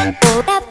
We'll